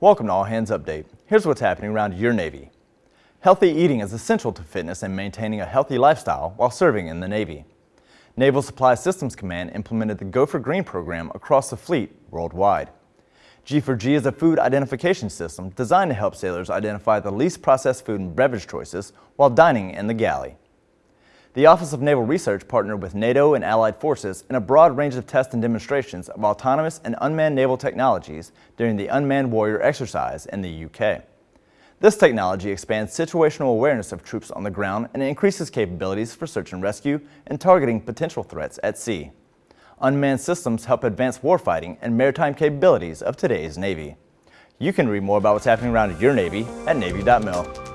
Welcome to All Hands Update. Here's what's happening around your Navy. Healthy eating is essential to fitness and maintaining a healthy lifestyle while serving in the Navy. Naval Supply Systems Command implemented the Go for Green program across the fleet worldwide. G4G is a food identification system designed to help sailors identify the least processed food and beverage choices while dining in the galley. The Office of Naval Research partnered with NATO and allied forces in a broad range of tests and demonstrations of autonomous and unmanned naval technologies during the Unmanned Warrior exercise in the UK. This technology expands situational awareness of troops on the ground and increases capabilities for search and rescue and targeting potential threats at sea. Unmanned systems help advance warfighting and maritime capabilities of today's Navy. You can read more about what's happening around your Navy at Navy.mil.